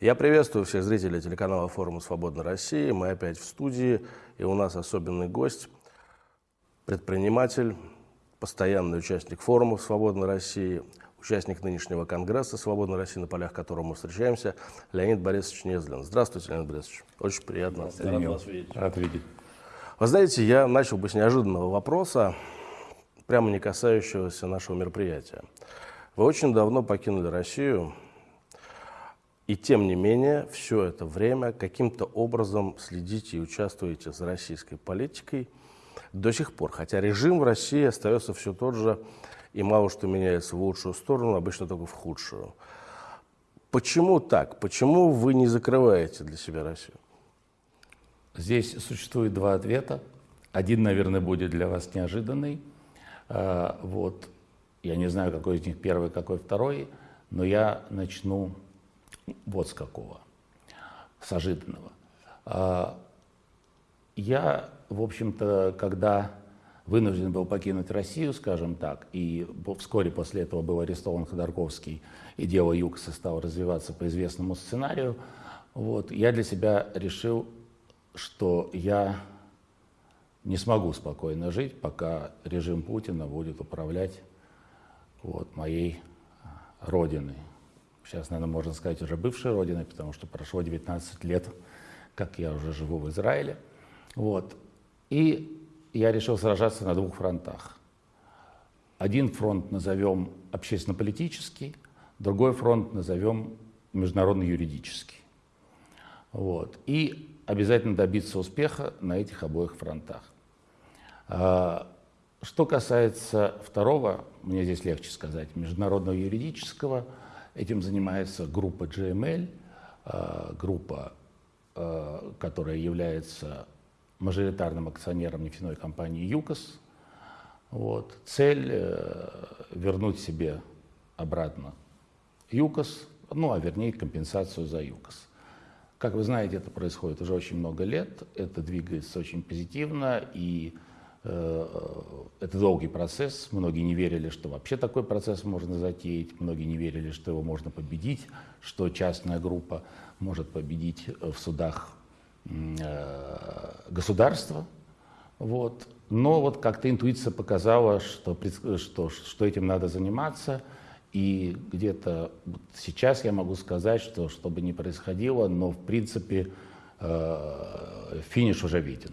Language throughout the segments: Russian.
Я приветствую всех зрителей телеканала форума «Свободной России». Мы опять в студии, и у нас особенный гость, предприниматель, постоянный участник форума «Свободной России», участник нынешнего Конгресса «Свободной России», на полях которого мы встречаемся, Леонид Борисович Незлин. Здравствуйте, Леонид Борисович. Очень приятно. Рад вас видеть. Рад видеть. Вы знаете, я начал бы с неожиданного вопроса, прямо не касающегося нашего мероприятия. Вы очень давно покинули Россию, и тем не менее, все это время каким-то образом следите и участвуете за российской политикой до сих пор. Хотя режим в России остается все тот же, и мало что меняется в лучшую сторону, обычно только в худшую. Почему так? Почему вы не закрываете для себя Россию? Здесь существует два ответа. Один, наверное, будет для вас неожиданный. А, вот. Я не знаю, какой из них первый, какой второй, но я начну вот с какого, с ожиданного. А, я, в общем-то, когда вынужден был покинуть Россию, скажем так, и вскоре после этого был арестован Ходорковский, и дело ЮКОСа стало развиваться по известному сценарию, вот, я для себя решил, что я не смогу спокойно жить, пока режим Путина будет управлять вот, моей родиной. Сейчас, наверное, можно сказать уже бывшей родиной, потому что прошло 19 лет, как я уже живу в Израиле. Вот. И я решил сражаться на двух фронтах. Один фронт назовем общественно-политический, другой фронт назовем международно-юридический. Вот. И обязательно добиться успеха на этих обоих фронтах. А, что касается второго, мне здесь легче сказать, международного юридического, этим занимается группа GML, а, группа, а, которая является мажоритарным акционером нефтяной компании ЮКОС. Вот. Цель э, вернуть себе обратно ЮКОС, ну а вернее компенсацию за ЮКОС. Как вы знаете, это происходит уже очень много лет, это двигается очень позитивно, и э, это долгий процесс. Многие не верили, что вообще такой процесс можно затеять, многие не верили, что его можно победить, что частная группа может победить в судах э, государства. Вот. Но вот как-то интуиция показала, что, что, что этим надо заниматься – и где-то сейчас я могу сказать, что что бы ни происходило, но в принципе э, финиш уже виден.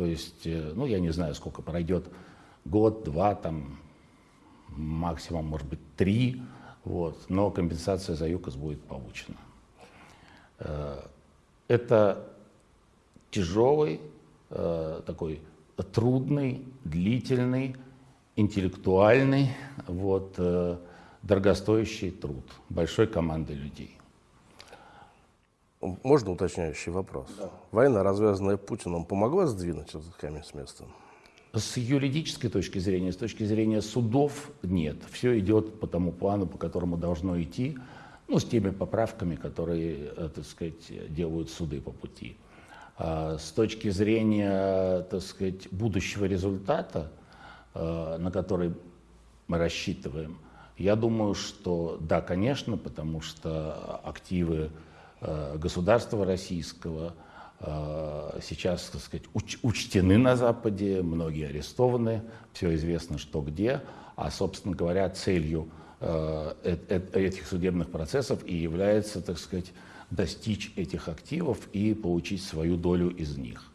То есть, э, ну я не знаю, сколько пройдет, год, два, там максимум, может быть, три, вот, но компенсация за ЮКОС будет получена. Э, это тяжелый, такой трудный, длительный, интеллектуальный, вот, дорогостоящий труд большой команды людей. Можно уточняющий вопрос? Да. Война, развязанная Путиным, помогла сдвинуть этот камень с места? С юридической точки зрения, с точки зрения судов, нет. Все идет по тому плану, по которому должно идти, ну, с теми поправками, которые, э, так сказать, делают суды по пути. А с точки зрения, так сказать, будущего результата, э, на который мы рассчитываем – я думаю, что да, конечно, потому что активы государства российского э, сейчас, так сказать, уч учтены на Западе, многие арестованы, все известно, что где, а, собственно говоря, целью э, этих судебных процессов и является, так сказать, достичь этих активов и получить свою долю из них.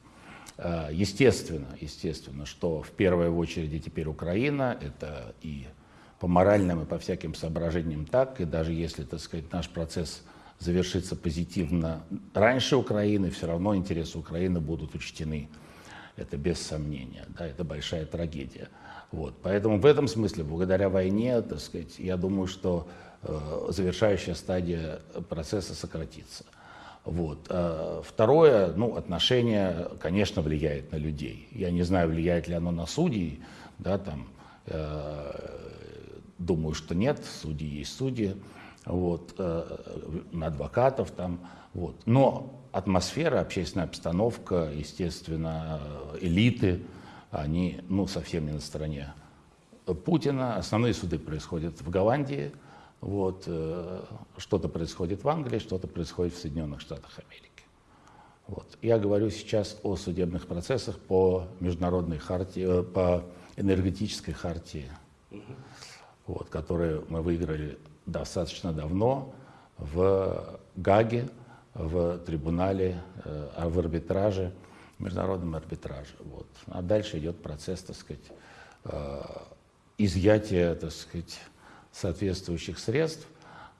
Естественно, естественно, что в первую очередь теперь Украина, это и по моральным и по всяким соображениям так, и даже если, так сказать, наш процесс завершится позитивно раньше Украины, все равно интересы Украины будут учтены. Это без сомнения, да, это большая трагедия. Вот. Поэтому в этом смысле, благодаря войне, так сказать, я думаю, что э, завершающая стадия процесса сократится. Вот. А второе, ну, отношение, конечно, влияет на людей. Я не знаю, влияет ли оно на судей, да, там, э, Думаю, что нет, судьи есть судьи, вот, э, на адвокатов там, вот. Но атмосфера, общественная обстановка, естественно, элиты, они, ну, совсем не на стороне Путина. Основные суды происходят в Голландии, Вот, э, что-то происходит в Англии, что-то происходит в Соединенных Штатах Америки. Вот. Я говорю сейчас о судебных процессах по международной хартии, э, по энергетической хартии, угу. вот, которые мы выиграли достаточно давно в Гаге, в трибунале, э, в арбитраже, международном арбитраже. Вот. А дальше идет процесс, так сказать, э, изъятия, так сказать, соответствующих средств.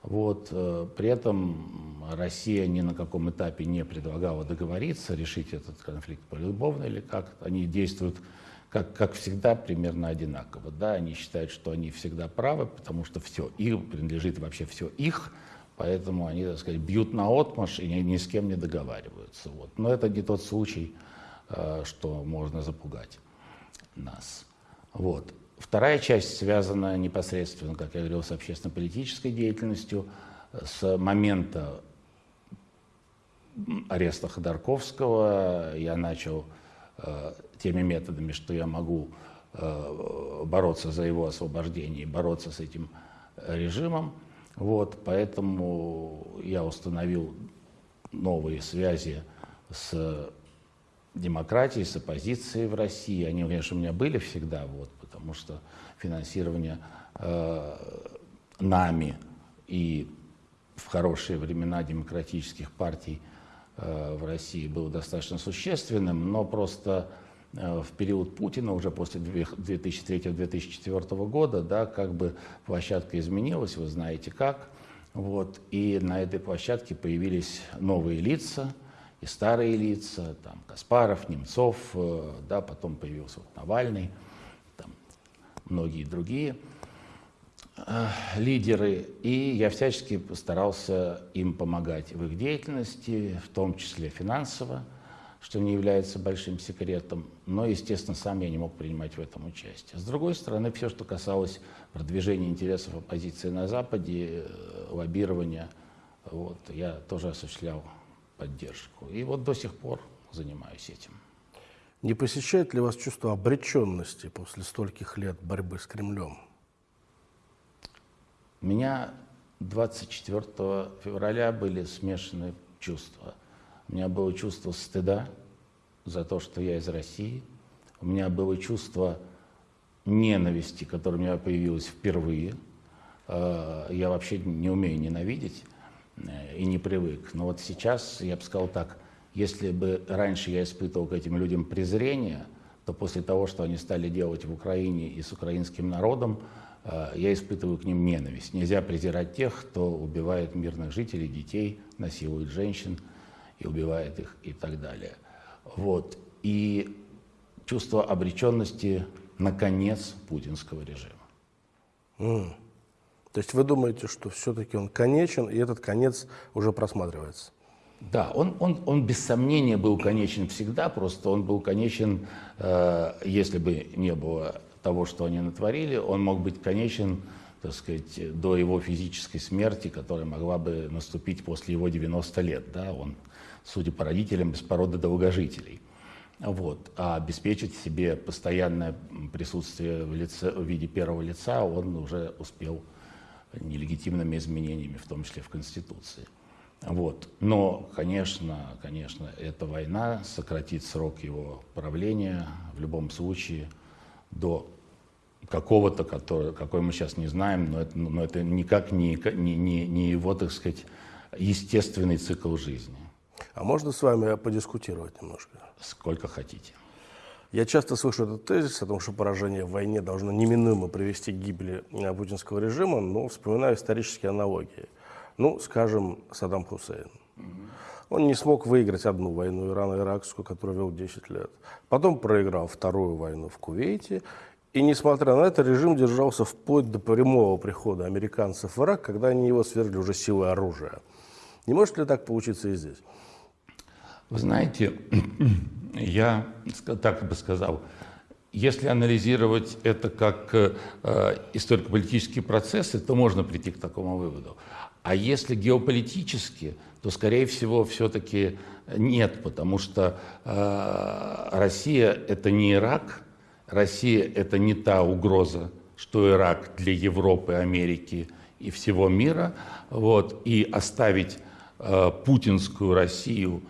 Вот. Э, при этом Россия ни на каком этапе не предлагала договориться, решить этот конфликт полюбовно или как. Они действуют, как, как всегда, примерно одинаково. Да? Они считают, что они всегда правы, потому что все им принадлежит вообще все их, поэтому они, так сказать, бьют на отмаш и ни, ни с кем не договариваются. Вот. Но это не тот случай, э, что можно запугать нас. Вот. Вторая часть связана непосредственно, как я говорил, с общественно-политической деятельностью. С момента ареста Ходорковского я начал э, теми методами, что я могу э, бороться за его освобождение, бороться с этим режимом. Вот, поэтому я установил новые связи с демократией, с оппозицией в России. Они, конечно, у меня были всегда, вот, потому что финансирование э, нами и в хорошие времена демократических партий э, в России было достаточно существенным, но просто в период Путина, уже после 2003-2004 года, да, как бы площадка изменилась, вы знаете как. Вот, и на этой площадке появились новые лица и старые лица, там Каспаров, Немцов, э, да, потом появился вот Навальный многие другие э, лидеры, и я всячески постарался им помогать в их деятельности, в том числе финансово, что не является большим секретом, но, естественно, сам я не мог принимать в этом участие. С другой стороны, все, что касалось продвижения интересов оппозиции на Западе, э, лоббирования, вот, я тоже осуществлял поддержку. И вот до сих пор занимаюсь этим. Не посещает ли вас чувство обреченности после стольких лет борьбы с Кремлем? У меня 24 февраля были смешанные чувства. У меня было чувство стыда за то, что я из России. У меня было чувство ненависти, которое у меня появилось впервые. Э, я вообще не умею ненавидеть э, и не привык. Но вот сейчас, я бы сказал так, если бы раньше я испытывал к этим людям презрение, то после того, что они стали делать в Украине и с украинским народом, э, я испытываю к ним ненависть. Нельзя презирать тех, кто убивает мирных жителей, детей, насилует женщин и убивает их и так далее. Вот. И чувство обреченности на конец путинского режима. Mm. То есть вы думаете, что все-таки он конечен, и этот конец уже просматривается? Да, он, он, он без сомнения был конечен всегда, просто он был конечен, э, если бы не было того, что они натворили, он мог быть конечен, так сказать, до его физической смерти, которая могла бы наступить после его 90 лет. Да? Он, судя по родителям, без породы долгожителей. Вот. А обеспечить себе постоянное присутствие в, лице, в виде первого лица он уже успел нелегитимными изменениями, в том числе в Конституции. Вот. Но, конечно, конечно, эта война сократит срок его правления в любом случае до какого-то, который, какой мы сейчас не знаем, но это, но это никак не, не, не его, так сказать, естественный цикл жизни. А можно с вами подискутировать немножко? Сколько хотите. Я часто слышу этот тезис о том, что поражение в войне должно неминуемо привести к гибели путинского режима, но вспоминаю исторические аналогии. Ну, скажем, Саддам Хусейн. Он не смог выиграть одну войну Ирано-Иракскую, которую вел 10 лет. Потом проиграл вторую войну в Кувейте. И, несмотря на это, режим держался вплоть до прямого прихода американцев в Ирак, когда они его свергли уже силой оружия. Не может ли так получиться и здесь? Вы знаете, я так бы сказал, если анализировать это как э, историко-политические процессы, то можно прийти к такому выводу. А если геополитически, то, скорее всего, все-таки нет, потому что э, Россия – это не Ирак, Россия – это не та угроза, что Ирак для Европы, Америки и всего мира, вот, и оставить э, путинскую Россию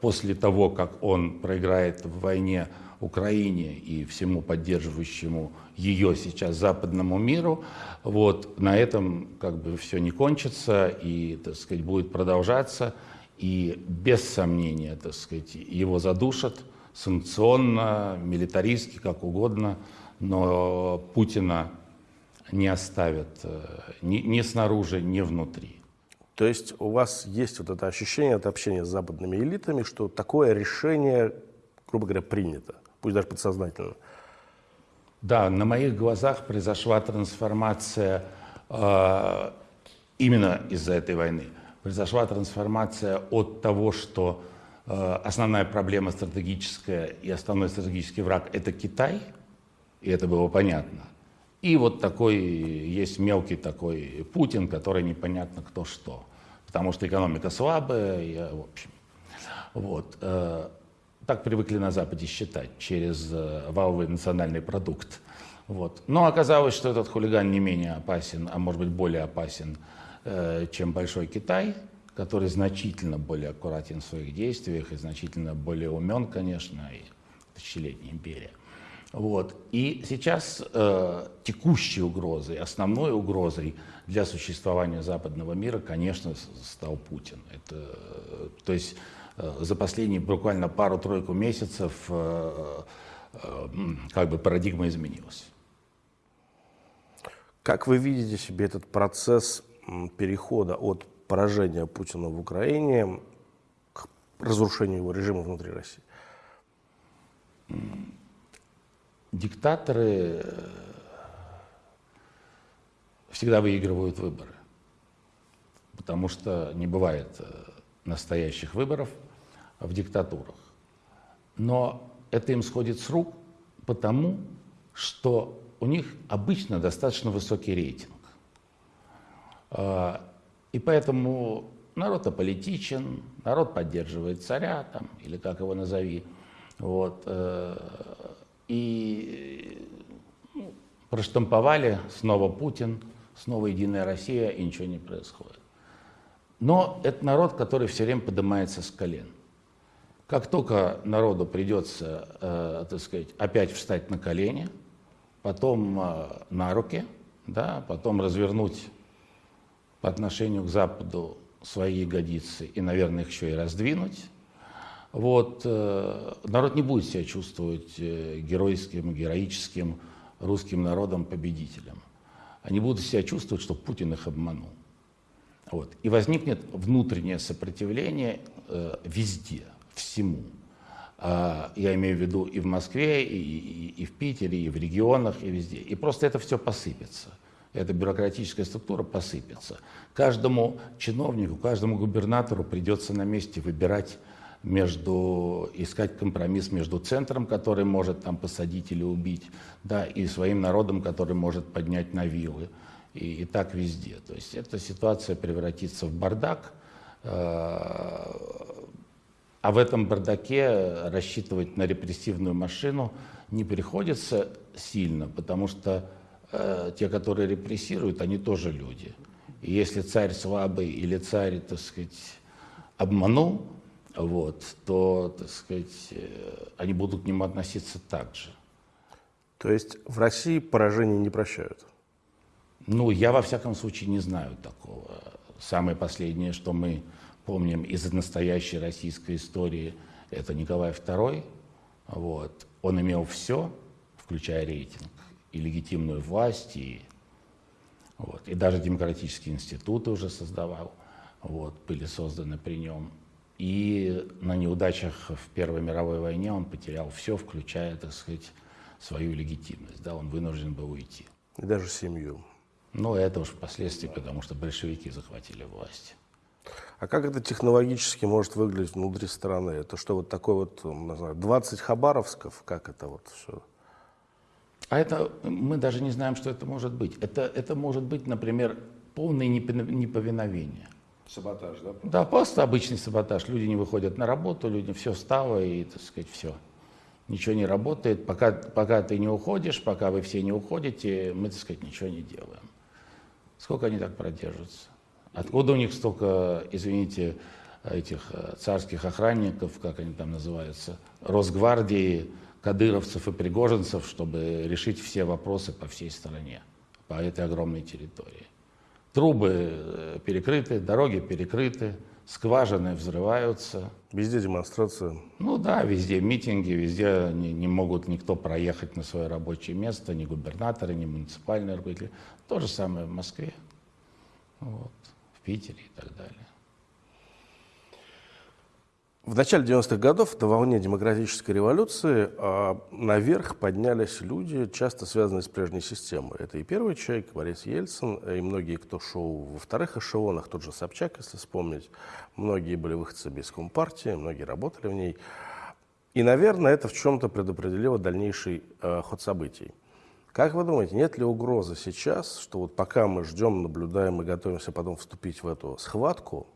после того, как он проиграет в войне Украине и всему поддерживающему ее сейчас западному миру, вот, на этом как бы все не кончится и, так сказать, будет продолжаться, и без сомнения, так сказать, его задушат санкционно, милитаристски, как угодно, но Путина не оставят э, ни, ни снаружи, ни внутри. То есть у вас есть вот это ощущение от общения с западными элитами, что такое решение, грубо говоря, принято, пусть даже подсознательно. Да, на моих глазах произошла трансформация э, именно из-за этой войны. Произошла трансформация от того, что э, основная проблема стратегическая и основной стратегический враг – это Китай, и это было понятно. И вот такой есть мелкий такой Путин, который непонятно кто что, потому что экономика слабая, и, в общем. Вот. Э, так привыкли на Западе считать, через э, валовый национальный продукт. Вот. Но оказалось, что этот хулиган не менее опасен, а может быть более опасен, э, чем Большой Китай, который значительно более аккуратен в своих действиях и значительно более умен, конечно, и тысячелетняя империя. Вот. И сейчас э, текущей угрозой, основной угрозой для существования западного мира, конечно, стал Путин. Это, э, то есть э, за последние буквально пару-тройку месяцев э, э, как бы парадигма изменилась. Как вы видите себе этот процесс перехода от поражения Путина в Украине к разрушению его режима внутри России? Диктаторы э, всегда выигрывают выборы, потому что не бывает э, настоящих выборов в диктатурах. Но это им сходит с рук потому, что у них обычно достаточно высокий рейтинг. А, и поэтому народ аполитичен, народ поддерживает царя, там, или как его назови. Вот, э, и ну, проштамповали снова Путин, снова Единая Россия, и ничего не происходит. Но это народ, который все время поднимается с колен. Как только народу придется, э, так сказать, опять встать на колени, потом э, на руки, да, потом развернуть по отношению к Западу свои ягодицы и, наверное, их еще и раздвинуть, вот, э, народ не будет себя чувствовать э, геройским, героическим русским народом победителем. Они будут себя чувствовать, что Путин их обманул. Вот. И возникнет внутреннее сопротивление э, везде, всему. А, я имею в виду и в Москве, и, и, и в Питере, и в регионах, и везде. И просто это все посыпется. Эта бюрократическая структура посыпется. Каждому чиновнику, каждому губернатору придется на месте выбирать между, искать компромисс между центром, который может там посадить или убить, да, и своим народом, который может поднять на вилы. И, и так везде. То есть эта ситуация превратится в бардак, э, а в этом бардаке рассчитывать на репрессивную машину не приходится сильно, потому что э, те, которые репрессируют, они тоже люди. И если царь слабый или царь, так сказать, обманул, вот, то, так сказать, э, они будут к нему относиться так же. То есть в России поражения не прощают? Ну, я во всяком случае не знаю такого. Самое последнее, что мы помним из настоящей российской истории, это Николай II. Вот. Он имел все, включая рейтинг, и легитимную власть, и, вот, и даже демократические институты уже создавал, вот, были созданы при нем. И на неудачах в Первой мировой войне он потерял все, включая, так сказать, свою легитимность. Да, он вынужден был уйти. И даже семью. Ну, это уж впоследствии, потому что большевики захватили власть. А как это технологически может выглядеть внутри страны? Это что, вот такой вот, не знаю, 20 хабаровсков? Как это вот все? А это, мы даже не знаем, что это может быть. Это, это может быть, например, полное неповиновение. Саботаж, да? Да, просто обычный саботаж. Люди не выходят на работу, люди все стало и, так сказать, все. Ничего не работает. Пока, пока ты не уходишь, пока вы все не уходите, мы, так сказать, ничего не делаем. Сколько они так продержатся? Откуда у них столько, извините, этих э, царских охранников, как они там называются, Росгвардии, кадыровцев и пригожинцев, чтобы решить все вопросы по всей стране, по этой огромной территории. Трубы э, перекрыты, дороги перекрыты, скважины взрываются. Везде демонстрация. Ну да, везде митинги, везде не, не могут никто проехать на свое рабочее место, ни губернаторы, ни муниципальные руководители. То же самое в Москве, вот, в Питере и так далее. В начале 90-х годов, на волне демократической революции, а, наверх поднялись люди, часто связанные с прежней системой. Это и первый человек, Борис Ельцин, и многие, кто шел во вторых эшелонах, тот же Собчак, если вспомнить. Многие были выходцами из Компартии, многие работали в ней. И, наверное, это в чем-то предопределило дальнейший э, ход событий. Как вы думаете, нет ли угрозы сейчас, что вот пока мы ждем, наблюдаем и готовимся потом вступить в эту схватку,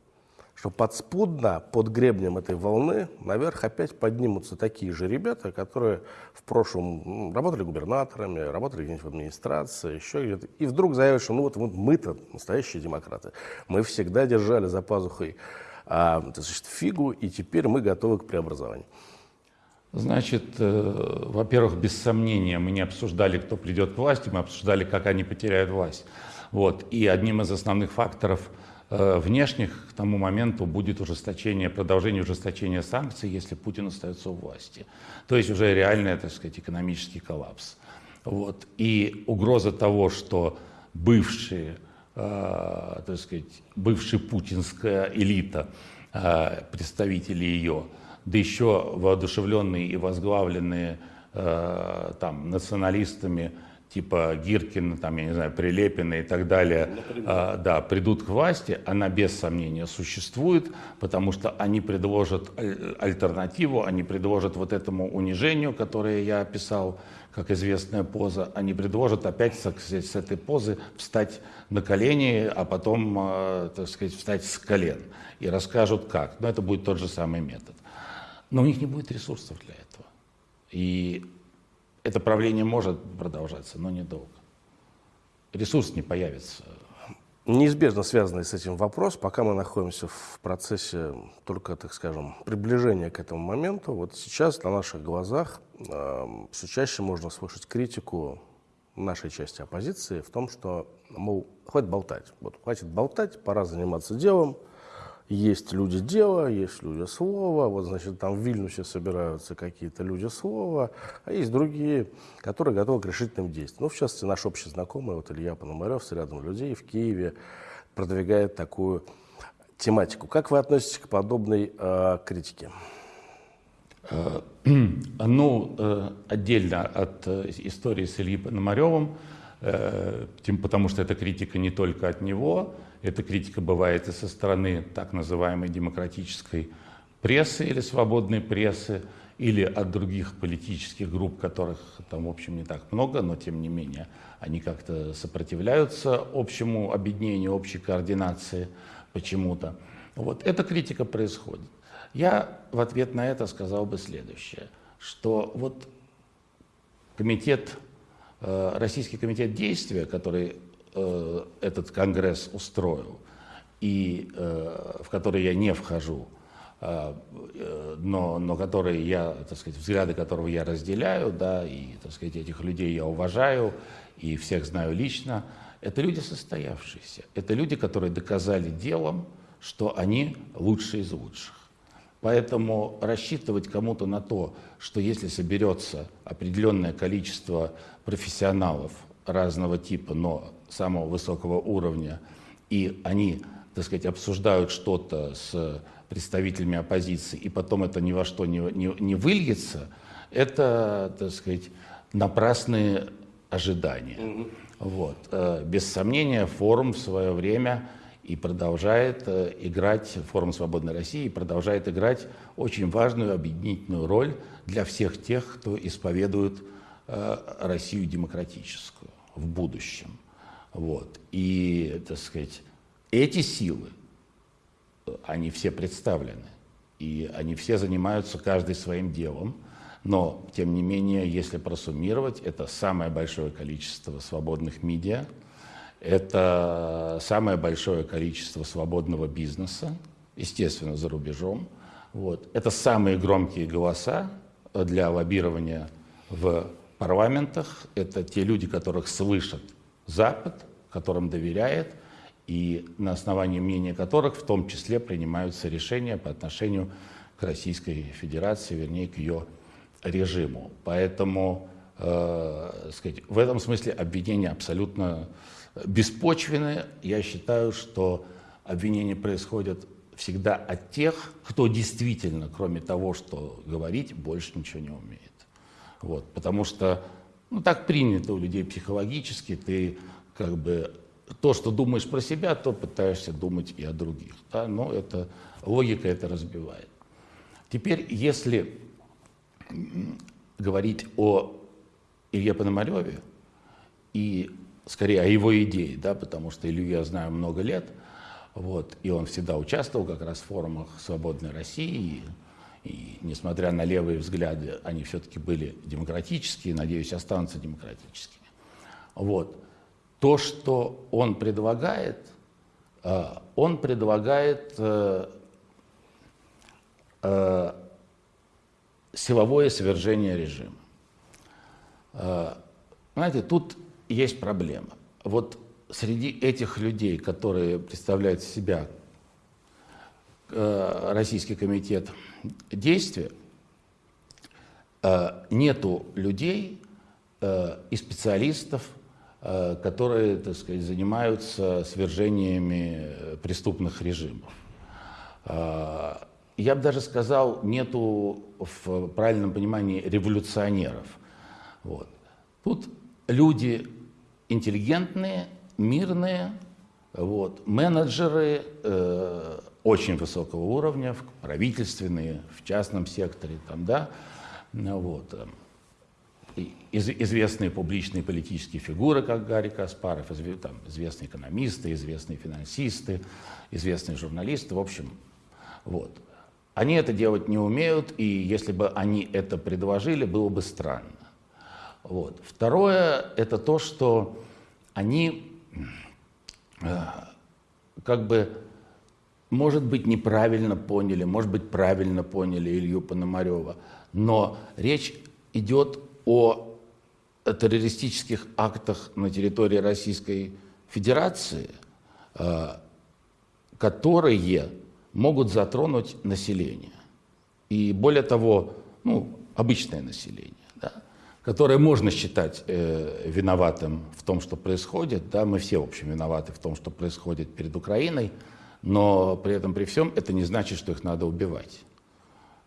что подспудно под гребнем этой волны наверх опять поднимутся такие же ребята, которые в прошлом работали губернаторами, работали где-нибудь в администрации, еще где-то, и вдруг заявят, что ну вот, вот мы-то настоящие демократы, мы всегда держали за пазухой а, значит, фигу, и теперь мы готовы к преобразованию. Значит, э, во-первых, без сомнения, мы не обсуждали, кто придет к власти, мы обсуждали, как они потеряют власть. Вот. И одним из основных факторов – внешних к тому моменту будет ужесточение, продолжение ужесточения санкций, если Путин остается у власти. То есть уже реальный, так сказать, экономический коллапс. Вот. И угроза того, что бывшие, э, так сказать, бывшая путинская элита, э, представители ее, да еще воодушевленные и возглавленные э, там, националистами, типа Гиркина, там, я не знаю, Прилепина и так далее, а, да, придут к власти, она без сомнения существует, потому что они предложат альтернативу, они предложат вот этому унижению, которое я описал, как известная поза, они предложат опять с этой позы встать на колени, а потом, а, так сказать, встать с колен и расскажут как. Но это будет тот же самый метод. Но у них не будет ресурсов для этого. И это правление может продолжаться, но недолго. Ресурс не появится. Неизбежно связанный с этим вопрос, пока мы находимся в процессе только, так скажем, приближения к этому моменту, вот сейчас на наших глазах э, все чаще можно слышать критику нашей части оппозиции в том, что, мол, хватит болтать, вот, хватит болтать, пора заниматься делом, есть люди дела, есть люди слова, вот, значит, там в Вильнюсе собираются какие-то люди слова, а есть другие, которые готовы к решительным действиям. Ну, в частности, наш общий знакомый, вот Илья Пономарев с рядом людей в Киеве продвигает такую тематику. Как вы относитесь к подобной э, критике? Э, ну, э, отдельно от э, истории с Ильей Пономаревым, потому что эта критика не только от него, эта критика бывает и со стороны так называемой демократической прессы или свободной прессы, или от других политических групп, которых там, в общем, не так много, но тем не менее они как-то сопротивляются общему объединению, общей координации почему-то. Вот эта критика происходит. Я в ответ на это сказал бы следующее, что вот комитет, э, Российский комитет действия, который э, этот конгресс устроил, и э, в который я не вхожу, э, но, но которые я, так сказать, взгляды которого я разделяю, да, и, так сказать, этих людей я уважаю и всех знаю лично, это люди состоявшиеся. Это люди, которые доказали делом, что они лучшие из лучших. Поэтому рассчитывать кому-то на то, что если соберется определенное количество профессионалов разного типа, но самого высокого уровня, и они, так сказать, обсуждают что-то с представителями оппозиции, и потом это ни во что не, не, не выльется, это, так сказать, напрасные ожидания. Mm-hmm. Вот. Э, без сомнения, форум в свое время и продолжает э, играть, форум «Свободной России» продолжает играть очень важную объединительную роль для всех тех, кто исповедует э, Россию демократическую в будущем. Вот. И, так сказать, эти силы, они все представлены, и они все занимаются каждый своим делом, но, тем не менее, если просуммировать, это самое большое количество свободных медиа, это самое большое количество свободного бизнеса, естественно, за рубежом. Вот. Это самые громкие голоса для лоббирования в парламентах. Это те люди, которых слышат Запад, которым доверяет, и на основании мнения которых в том числе принимаются решения по отношению к Российской Федерации, вернее, к ее режиму. Поэтому э, сказать, в этом смысле обвинения абсолютно беспочвенные. Я считаю, что обвинения происходят всегда от тех, кто действительно, кроме того, что говорить, больше ничего не умеет. Вот, потому что ну, так принято у людей психологически, ты как бы то, что думаешь про себя, то пытаешься думать и о других. Да? Но это, логика это разбивает. Теперь, если говорить о Илье Пономареве и скорее о его идее, да, потому что Илью я знаю много лет, вот, и он всегда участвовал как раз в форумах «Свободной России», и, несмотря на левые взгляды, они все-таки были демократические, надеюсь, останутся демократическими. Вот. То, что он предлагает, э, он предлагает э, э, силовое свержение режима. Знаете, тут есть проблема. Вот среди этих людей, которые представляют себя Российский комитет действия, э, нету людей э, и специалистов, которые, так сказать, занимаются свержениями преступных режимов. Я бы даже сказал, нету в правильном понимании революционеров. Вот. Тут люди интеллигентные, мирные, вот, менеджеры э, очень высокого уровня, правительственные, в частном секторе, там, да, вот, э, из, известные публичные политические фигуры, как Гарри Каспаров, изв, там, известные экономисты, известные финансисты, известные журналисты, в общем, вот. Они это делать не умеют, и если бы они это предложили, было бы странно. Вот. Второе – это то, что они э, как бы, может быть, неправильно поняли, может быть, правильно поняли Илью Пономарева, но речь идет о террористических актах на территории Российской Федерации, э, которые могут затронуть население. И более того, ну, обычное население которое можно считать э, виноватым в том, что происходит. Да, мы все, в общем, виноваты в том, что происходит перед Украиной, но при этом, при всем, это не значит, что их надо убивать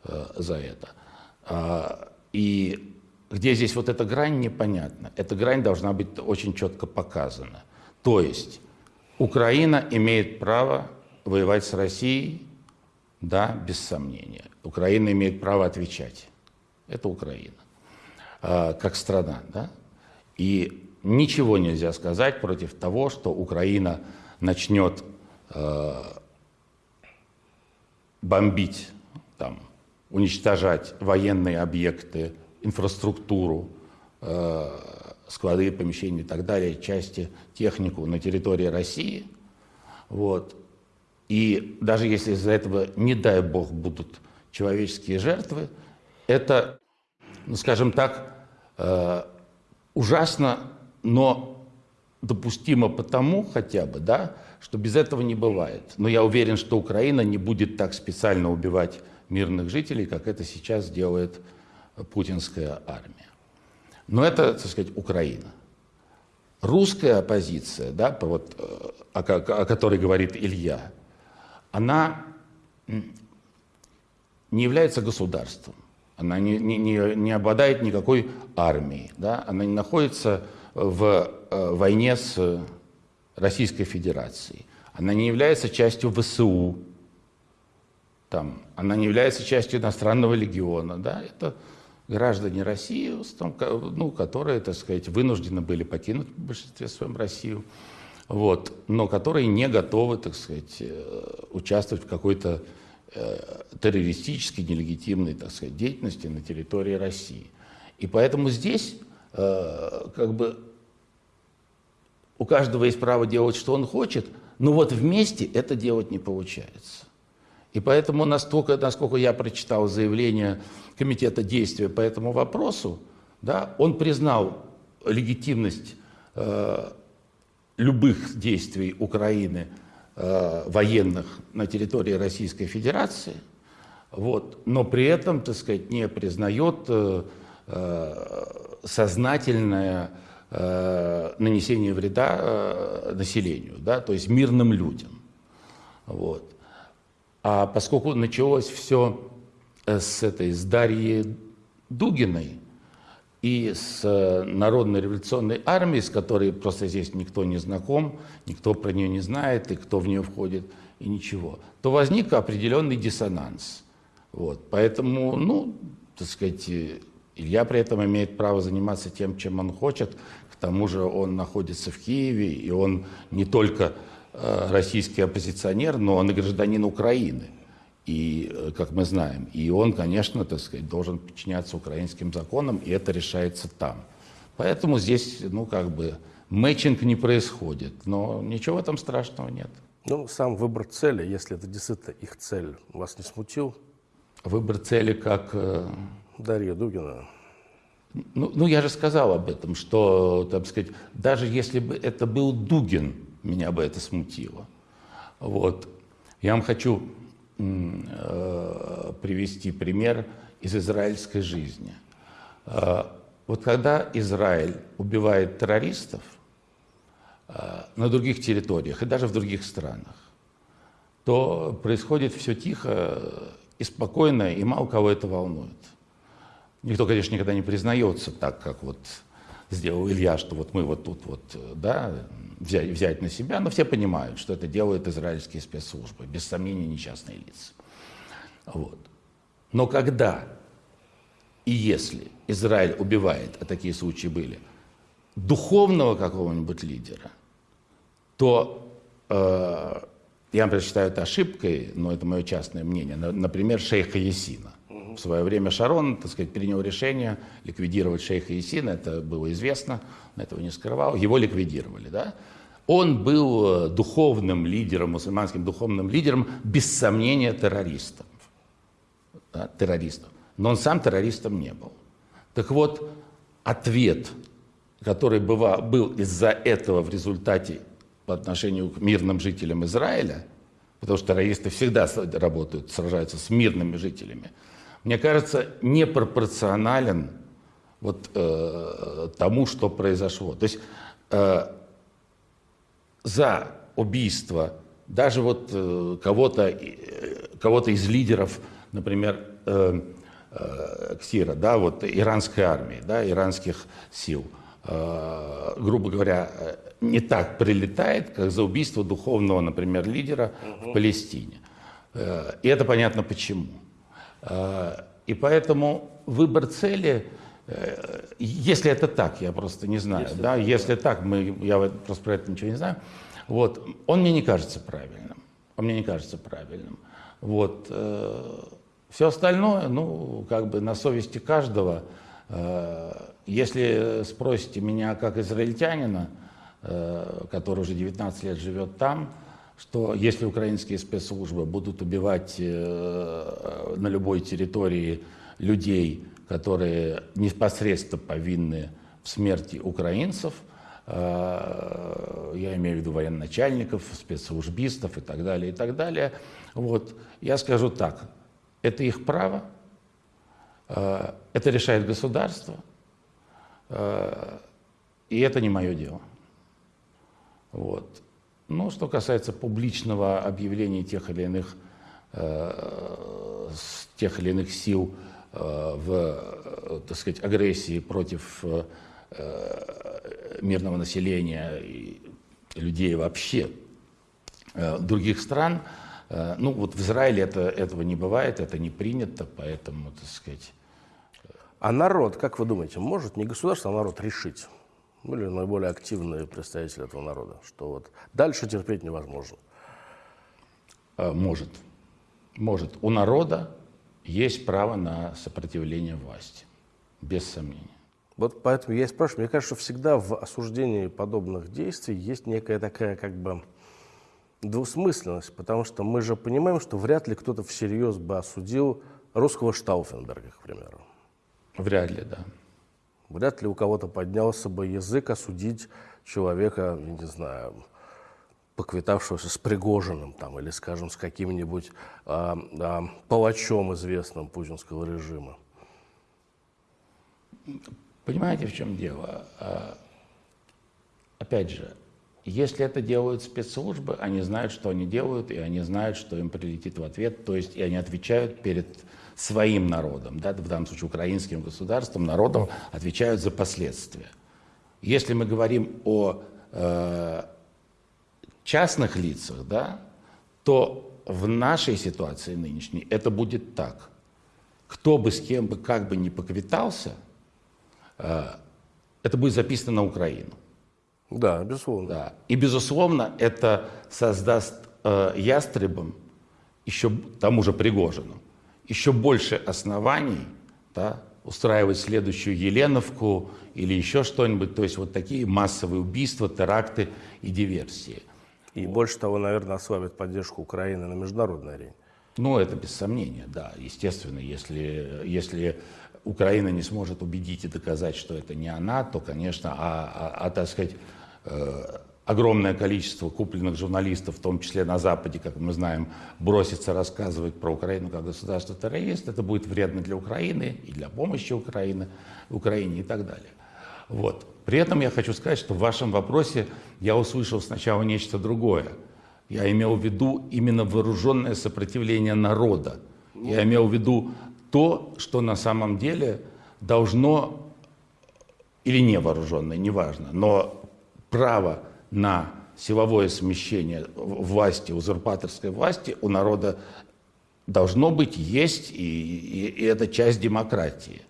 э, за это. А, и где здесь вот эта грань, непонятно. Эта грань должна быть очень четко показана. То есть Украина имеет право воевать с Россией, да, без сомнения. Украина имеет право отвечать. Это Украина. Э, как страна. Да? И ничего нельзя сказать против того, что Украина начнет бомбить, там, уничтожать военные объекты, инфраструктуру, э, склады, помещения и так далее, части, технику на территории России. Вот. И даже если из-за этого, не дай бог, будут человеческие жертвы, это, ну, скажем так, Э, ужасно, но допустимо потому хотя бы, да, что без этого не бывает. Но я уверен, что Украина не будет так специально убивать мирных жителей, как это сейчас делает путинская армия. Но это, так сказать, Украина. Русская оппозиция, да, вот, э, о, о которой говорит Илья, она не является государством. Она не, не, не, не обладает никакой армией. Да? Она не находится в э, войне с Российской Федерацией. Она не является частью ВСУ. Там, она не является частью иностранного легиона. Да? Это граждане России, ну, которые, так сказать, вынуждены были покинуть в большинстве своем Россию, вот, но которые не готовы, так сказать, э, участвовать в какой-то Э, террористической, нелегитимной, так сказать, деятельности на территории России. И поэтому здесь э, как бы у каждого есть право делать, что он хочет, но вот вместе это делать не получается. И поэтому настолько, насколько я прочитал заявление Комитета действия по этому вопросу, да, он признал легитимность э, любых действий Украины э, военных на территории Российской Федерации, вот, но при этом, так сказать, не признает э, э, сознательное э, нанесение вреда э, населению, да, то есть мирным людям. Вот. А поскольку началось все э, с этой, с Дарьи Дугиной, и с Народной революционной армией, с которой просто здесь никто не знаком, никто про нее не знает, и кто в нее входит, и ничего, то возник определенный диссонанс. Вот. Поэтому, ну, так сказать, Илья при этом имеет право заниматься тем, чем он хочет. К тому же он находится в Киеве, и он не только э, российский оппозиционер, но он и гражданин Украины и, э, как мы знаем. И он, конечно, так сказать, должен подчиняться украинским законам, и это решается там. Поэтому здесь, ну, как бы, мэтчинг не происходит, но ничего там страшного нет. Ну, сам выбор цели, если это действительно их цель, вас не смутил? Выбор цели как... Дарья Дугина. Ну, ну, я же сказал об этом, что, так сказать, даже если бы это был Дугин, меня бы это смутило. Вот. Я вам хочу Э, привести пример из израильской жизни. Э, вот когда Израиль убивает террористов э, на других территориях и даже в других странах, то происходит все тихо и спокойно, и мало кого это волнует. Никто, конечно, никогда не признается так, как вот сделал Илья, что вот мы вот тут вот, да, взять, взять на себя, но все понимают, что это делают израильские спецслужбы, без сомнения, не частные лица. Вот. Но когда и если Израиль убивает, а такие случаи были, духовного какого-нибудь лидера, то э, я, например, считаю это ошибкой, но это мое частное мнение. Например, шейха Есина. В свое время Шарон, так сказать, принял решение ликвидировать шейха Есина, это было известно, он этого не скрывал, его ликвидировали, да. Он был э, духовным лидером, мусульманским духовным лидером, без сомнения, террористом. Да, террористом. Но он сам террористом не был. Так вот, ответ, который быва, был из-за этого в результате по отношению к мирным жителям Израиля, потому что террористы всегда работают, сражаются с мирными жителями, мне кажется, непропорционален вот э, тому, что произошло. То есть э, за убийство даже вот э, кого-то э, кого из лидеров, например, э, э, КСИРа, да, вот иранской армии, да, иранских сил, э, грубо говоря, э, не так прилетает, как за убийство духовного, например, лидера угу. в Палестине. Э, и это понятно почему. Э, и поэтому выбор цели, э, если это так, я просто не знаю, если, да, если так, мы, я просто про это ничего не знаю, вот, он мне не кажется правильным, он мне не кажется правильным. Вот, все остальное, ну, как бы на совести каждого. Если спросите меня как израильтянина, который уже 19 лет живет там, что если украинские спецслужбы будут убивать э, на любой территории людей, которые непосредственно повинны в смерти украинцев, э, я имею в виду военачальников, спецслужбистов и так далее, и так далее, вот, я скажу так, это их право, э, это решает государство, и это не мое дело. Вот. Ну, что касается публичного объявления тех или иных, э, тех или иных сил э, в, э, так сказать, агрессии против э, мирного населения и людей вообще э, других стран, э, ну, вот в Израиле это, этого не бывает, это не принято, поэтому, так сказать... А народ, как вы думаете, может не государство, а народ решить? Были наиболее активные представители этого народа, что вот дальше терпеть невозможно. А, может. Может. У народа есть право на сопротивление власти, без сомнения. Вот поэтому я и спрашиваю, мне кажется, что всегда в осуждении подобных действий есть некая такая как бы двусмысленность, потому что мы же понимаем, что вряд ли кто-то всерьез бы осудил русского Штауфенберга, к примеру. Вряд ли, да. Вряд ли у кого-то поднялся бы язык осудить человека, не знаю, поквитавшегося с Пригожиным там, или, скажем, с каким-нибудь а, а, палачом известным путинского режима. Понимаете, в чем дело? А, опять же, если это делают спецслужбы, они знают, что они делают, и они знают, что им прилетит в ответ, то есть и они отвечают перед своим народом, да, в данном случае украинским государством, народом, отвечают за последствия. Если мы говорим о э, частных лицах, да, то в нашей ситуации нынешней это будет так. Кто бы с кем бы как бы не поквитался, э, это будет записано на Украину. Да, безусловно. Да. И, безусловно, это создаст э, ястребам, еще тому же Пригожину, еще больше оснований да, устраивать следующую Еленовку или еще что-нибудь, то есть вот такие массовые убийства, теракты и диверсии. И больше того, наверное, ослабит поддержку Украины на международной арене. Ну, это без сомнения, да. Естественно, если, если Украина не сможет убедить и доказать, что это не она, то, конечно, а, а, а так сказать, э, огромное количество купленных журналистов, в том числе на Западе, как мы знаем, бросится рассказывать про Украину как государство-террорист, это будет вредно для Украины и для помощи Украины, Украине и так далее. Вот. При этом я хочу сказать, что в вашем вопросе я услышал сначала нечто другое. Я имел в виду именно вооруженное сопротивление народа. Я имел в виду то, что на самом деле должно, или не вооруженное, неважно, но право на силовое смещение власти, узурпаторской власти у народа должно быть, есть, и, и, и это часть демократии.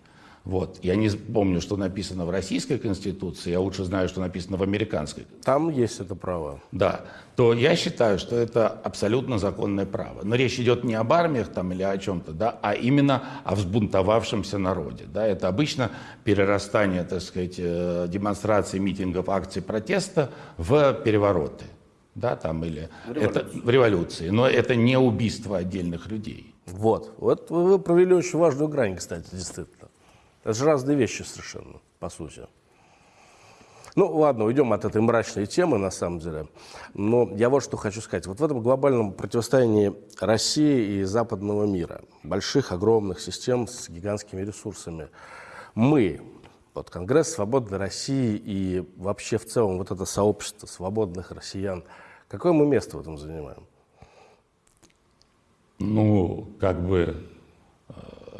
Вот. Я не помню, что написано в российской конституции, я лучше знаю, что написано в американской. Там есть это право. Да. То я считаю, что это абсолютно законное право. Но речь идет не об армиях там, или о чем-то, да, а именно о взбунтовавшемся народе. Да. Это обычно перерастание, так сказать, э, демонстраций, митингов, акций протеста в перевороты. Да, там, или в это в революции. Но это не убийство отдельных людей. Вот. Вот вы провели очень важную грань, кстати, действительно. Это же разные вещи совершенно, по сути. Ну, ладно, уйдем от этой мрачной темы, на самом деле. Но я вот что хочу сказать. Вот в этом глобальном противостоянии России и западного мира, больших, огромных систем с гигантскими ресурсами, мы, вот Конгресс Свободной России и вообще в целом вот это сообщество свободных россиян, какое мы место в этом занимаем? Ну, как бы, э,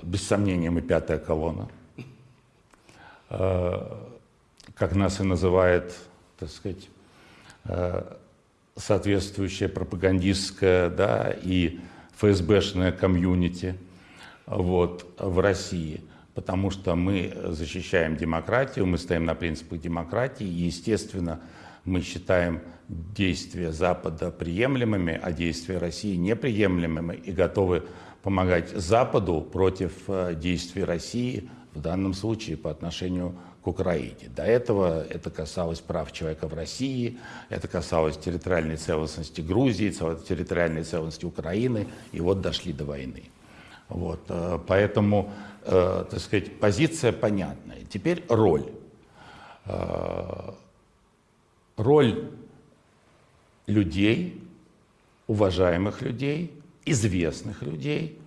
без сомнения, мы пятая колонна. Э, как нас и называет, так сказать, э, соответствующая пропагандистская да, и ФСБшная комьюнити вот, в России, потому что мы защищаем демократию, мы стоим на принципах демократии, и, естественно, мы считаем действия Запада приемлемыми, а действия России неприемлемыми и готовы помогать Западу против э, действий России в данном случае по отношению к Украине. До этого это касалось прав человека в России, это касалось территориальной целостности Грузии, территориальной целостности Украины, и вот дошли до войны. Вот, э, поэтому, э, так сказать, позиция понятная. Теперь роль. Э, роль людей, уважаемых людей, известных людей,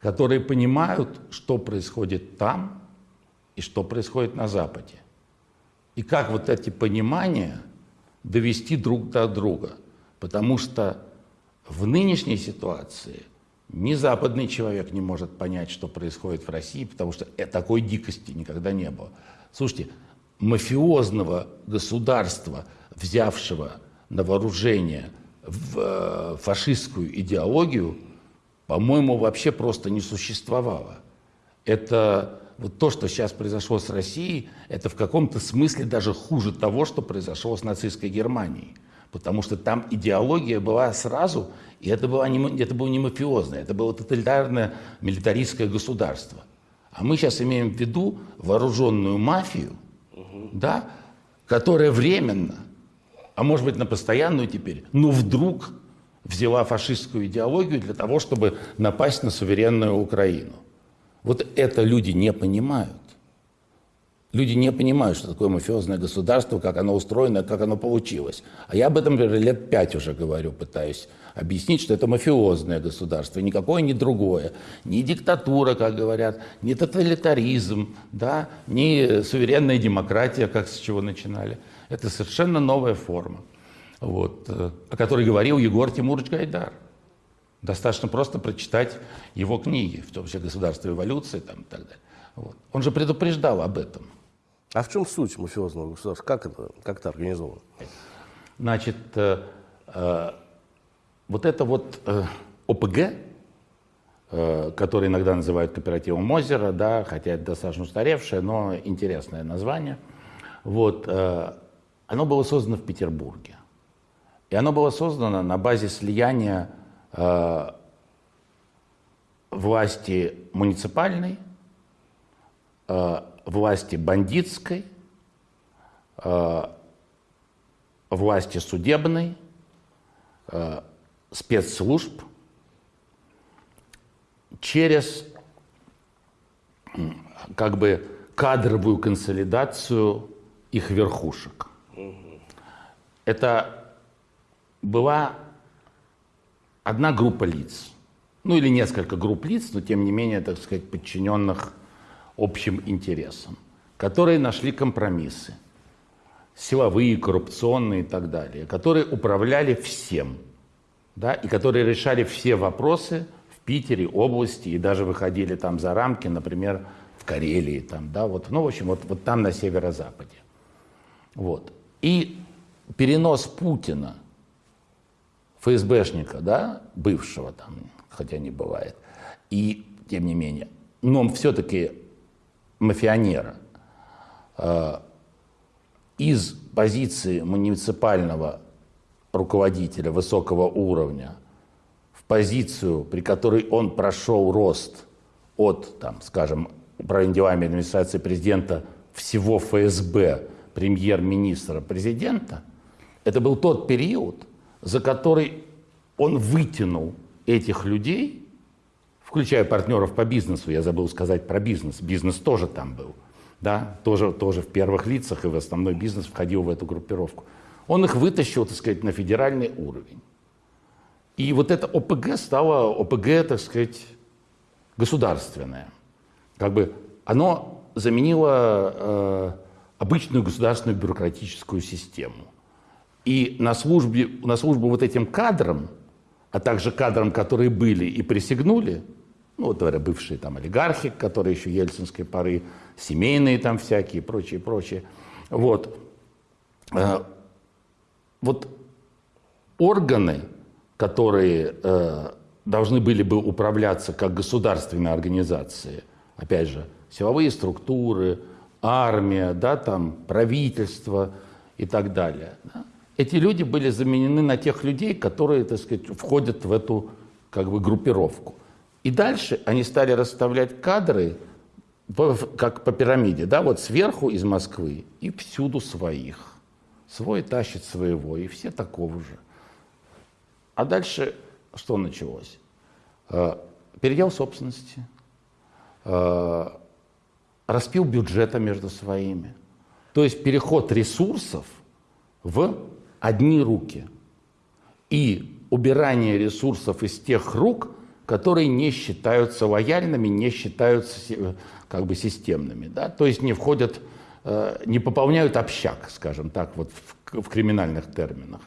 которые понимают, что происходит там и что происходит на Западе. И как вот эти понимания довести друг до друга. Потому что в нынешней ситуации ни западный человек не может понять, что происходит в России, потому что такой дикости никогда не было. Слушайте, мафиозного государства, взявшего на вооружение в э, фашистскую идеологию, по-моему, вообще просто не существовало. Это вот то, что сейчас произошло с Россией, это в каком-то смысле даже хуже того, что произошло с нацистской Германией. Потому что там идеология была сразу, и это было не, это было не мафиозное, это было тоталитарное милитаристское государство. А мы сейчас имеем в виду вооруженную мафию, угу. да, которая временно, а может быть на постоянную теперь, но вдруг взяла фашистскую идеологию для того, чтобы напасть на суверенную Украину. Вот это люди не понимают. Люди не понимают, что такое мафиозное государство, как оно устроено, как оно получилось. А я об этом например, лет пять уже говорю, пытаюсь объяснить, что это мафиозное государство, никакое не другое. Не диктатура, как говорят, не тоталитаризм, да, не суверенная демократия, как с чего начинали. Это совершенно новая форма, вот, э, о которой говорил Егор Тимурович Гайдар. Достаточно просто прочитать его книги, в том числе «Государство эволюции» там, и так далее. Вот. Он же предупреждал об этом. А в чем суть мафиозного государства? Как это, как это организовано? Значит, э, э, вот это вот э, ОПГ, э, который иногда называют кооперативом Мозера, да, хотя это достаточно устаревшее, но интересное название, вот, э, оно было создано в Петербурге. И оно было создано на базе слияния власти муниципальной, э, власти бандитской, э, власти судебной, э, спецслужб через как бы кадровую консолидацию их верхушек. Это была одна группа лиц, ну или несколько групп лиц, но тем не менее, так сказать, подчиненных общим интересам, которые нашли компромиссы, силовые, коррупционные и так далее, которые управляли всем, да, и которые решали все вопросы в Питере, области, и даже выходили там за рамки, например, в Карелии, там, да, вот, ну, в общем, вот, вот там на северо-западе. Вот. И перенос Путина, ФСБшника, да, бывшего там, хотя не бывает, и тем не менее, но все-таки мафионера э, из позиции муниципального руководителя высокого уровня в позицию, при которой он прошел рост от, там, скажем, управления администрации президента всего ФСБ, премьер-министра, президента, это был тот период, за который он вытянул этих людей включая партнеров по бизнесу, я забыл сказать про бизнес, бизнес тоже там был, да, тоже, тоже в первых лицах и в основной бизнес входил в эту группировку. Он их вытащил, так сказать, на федеральный уровень. И вот это ОПГ стало ОПГ, так сказать, государственное. Как бы оно заменило э, обычную государственную бюрократическую систему. И на, службе, на службу вот этим кадрам, а также кадрам, которые были и присягнули, ну, вот, говоря, бывшие там олигархи, которые еще ельцинской поры, семейные там всякие, прочие, прочие. Вот. Э, вот органы, которые э, должны были бы управляться как государственные организации, опять же, силовые структуры, армия, да, там, правительство и так далее. Да? Эти люди были заменены на тех людей, которые, так сказать, входят в эту как бы группировку. И дальше они стали расставлять кадры как по пирамиде, да, вот сверху из Москвы и всюду своих. Свой тащит своего, и все такого же. А дальше что началось? Э, передел собственности, э, распил бюджета между своими. То есть переход ресурсов в одни руки и убирание ресурсов из тех рук, которые не считаются лояльными, не считаются как бы системными, да? то есть не входят, э, не пополняют общак, скажем так, вот в, в криминальных терминах.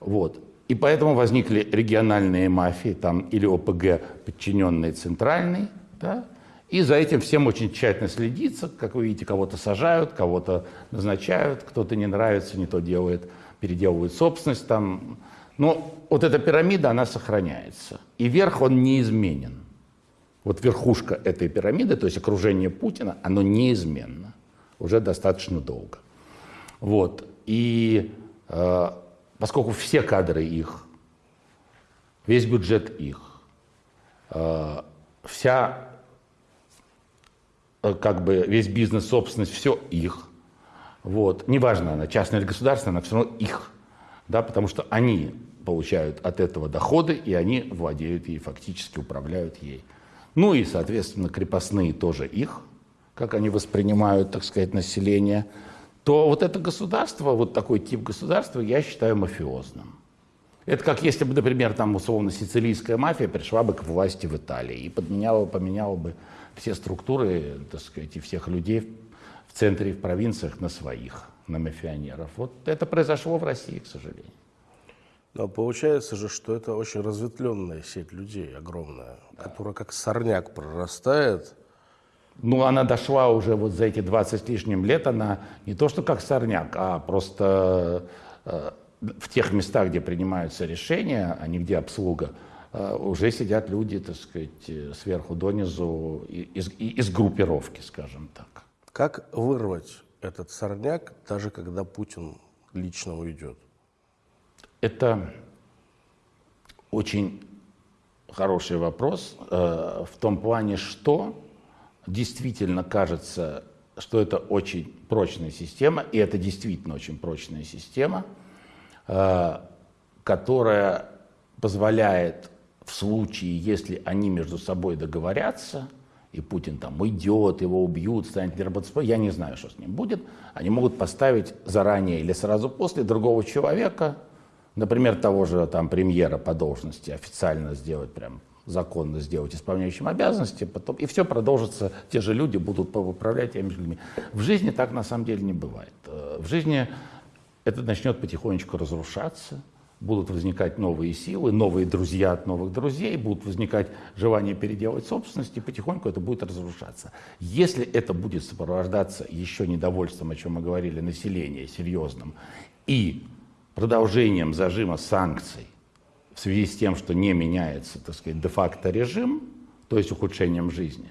Вот. И поэтому возникли региональные мафии, там, или ОПГ, подчиненные центральной, да? и за этим всем очень тщательно следится, как вы видите, кого-то сажают, кого-то назначают, кто-то не нравится, не то делает, переделывают собственность, там, но вот эта пирамида, она сохраняется. И верх, он неизменен. Вот верхушка этой пирамиды, то есть окружение Путина, оно неизменно. Уже достаточно долго. Вот. И э, поскольку все кадры их, весь бюджет их, э, вся э, как бы весь бизнес, собственность, все их. Вот. Неважно, она частная или государственная, она все равно их. Да, потому что они получают от этого доходы, и они владеют ей, фактически управляют ей. Ну и, соответственно, крепостные тоже их, как они воспринимают, так сказать, население. То вот это государство, вот такой тип государства, я считаю мафиозным. Это как если бы, например, там условно сицилийская мафия пришла бы к власти в Италии и подменяла, поменяла бы все структуры, так сказать, и всех людей в центре и в провинциях на своих, на мафионеров. Вот это произошло в России, к сожалению. Но получается же, что это очень разветвленная сеть людей, огромная, да. которая как сорняк прорастает. Ну, она дошла уже вот за эти 20 с лишним лет, она не то что как сорняк, а просто э, в тех местах, где принимаются решения, а не где обслуга, э, уже сидят люди, так сказать, э, сверху донизу из, из группировки, скажем так. Как вырвать этот сорняк, даже когда Путин лично уйдет? Это очень хороший вопрос э, в том плане, что действительно кажется, что это очень прочная система, и это действительно очень прочная система – Э, которая позволяет в случае, если они между собой договорятся, и Путин там уйдет, его убьют, станет неработоспособным, я не знаю, что с ним будет, они могут поставить заранее или сразу после другого человека, например, того же там премьера по должности официально сделать прям законно сделать исполняющим обязанности, потом, и все продолжится, те же люди будут управлять теми людьми. В жизни так на самом деле не бывает. Э, в жизни это начнет потихонечку разрушаться, будут возникать новые силы, новые друзья от новых друзей, будут возникать желание переделать собственность, и потихоньку это будет разрушаться. Если это будет сопровождаться еще недовольством, о чем мы говорили, населения серьезным, и продолжением зажима санкций в связи с тем, что не меняется, так сказать, де-факто режим, то есть ухудшением жизни,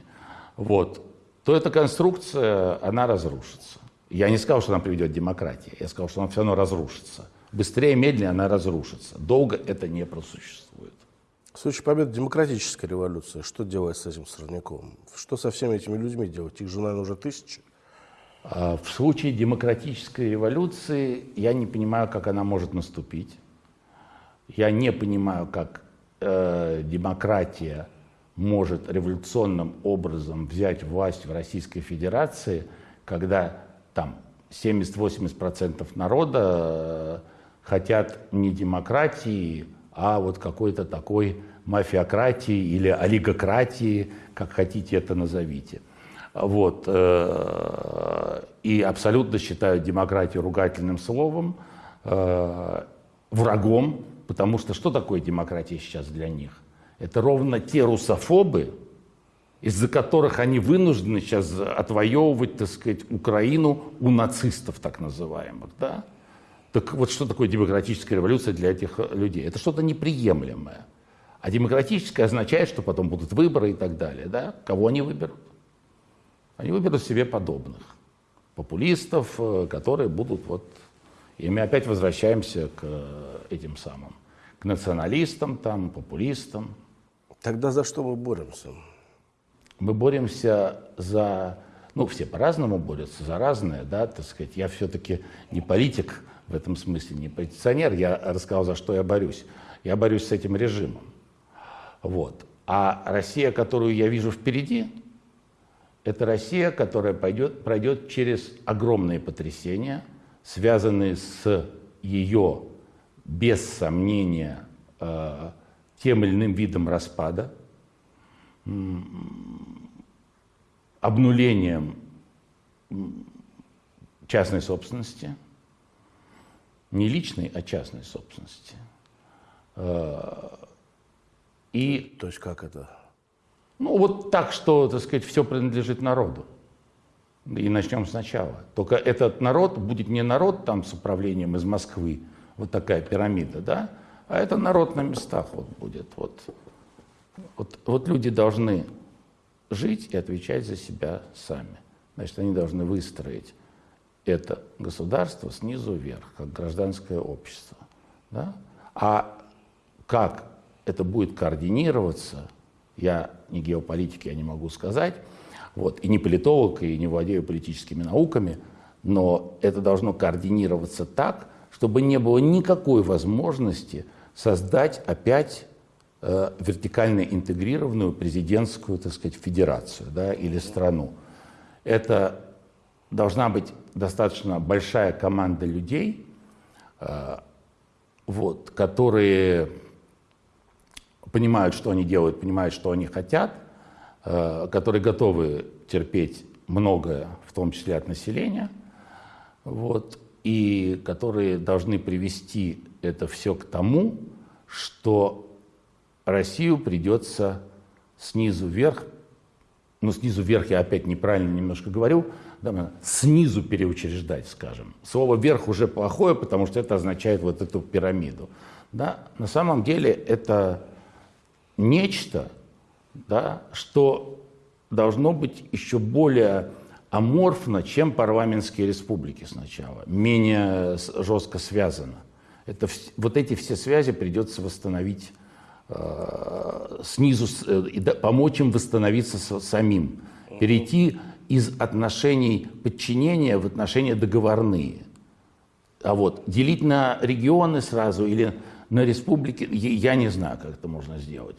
вот, то эта конструкция, она разрушится. Я не сказал, что она приведет к демократии, я сказал, что она все равно разрушится. Быстрее, медленнее она разрушится. Долго это не просуществует. В случае победы демократической революции, что делать с этим сорняком? Что со всеми этими людьми делать? Их же, наверное, уже тысячи. А, в случае демократической революции я не понимаю, как она может наступить. Я не понимаю, как э, демократия может революционным образом взять власть в Российской Федерации, когда там 70-80% народа э, хотят не демократии, а вот какой-то такой мафиократии или олигократии, как хотите это назовите. Вот. Э, и абсолютно считают демократию ругательным словом, э, врагом, потому что что такое демократия сейчас для них? Это ровно те русофобы, из-за которых они вынуждены сейчас отвоевывать, так сказать, Украину у нацистов, так называемых. Да? Так вот что такое демократическая революция для этих людей? Это что-то неприемлемое. А демократическое означает, что потом будут выборы и так далее. Да? Кого они выберут? Они выберут себе подобных. Популистов, э, которые будут вот... И мы опять возвращаемся к э, этим самым, к националистам, там, популистам. Тогда за что мы боремся? Мы боремся за, ну, все по-разному борются за разное, да, так сказать. Я все-таки не политик в этом смысле, не позиционер. Я рассказал, за что я борюсь. Я борюсь с этим режимом. Вот. А Россия, которую я вижу впереди, это Россия, которая пойдет, пройдет через огромные потрясения, связанные с ее, без сомнения, э, тем или иным видом распада, обнулением частной собственности, не личной, а частной собственности. Э, и, То есть как это? Ну вот так, что, так сказать, все принадлежит народу. И начнем сначала. Только этот народ будет не народ там с управлением из Москвы, вот такая пирамида, да, а это народ на местах вот будет. Вот вот, вот люди должны жить и отвечать за себя сами. Значит, они должны выстроить это государство снизу вверх, как гражданское общество. Да? А как это будет координироваться, Я не геополитик, я не могу сказать, вот, и не политолог, и не владею политическими науками, но это должно координироваться так, чтобы не было никакой возможности создать опять э, вертикально интегрированную президентскую, так сказать, федерацию да, или страну. Это должна быть достаточно большая команда людей, э, вот, которые понимают, что они делают, понимают, что они хотят, э, которые готовы терпеть многое, в том числе от населения, вот, и которые должны привести это все к тому, что Россию придется снизу вверх, ну снизу вверх я опять неправильно немножко говорю, да, снизу переучреждать, скажем. Слово «вверх» уже плохое, потому что это означает вот эту пирамиду. Да? На самом деле это нечто, да, что должно быть еще более аморфно, чем парламентские республики сначала, менее жестко связано. Это, вот эти все связи придется восстановить э, снизу, э, и помочь им восстановиться с, самим, перейти из отношений подчинения в отношения договорные. А вот делить на регионы сразу или на республики, я не знаю, как это можно сделать.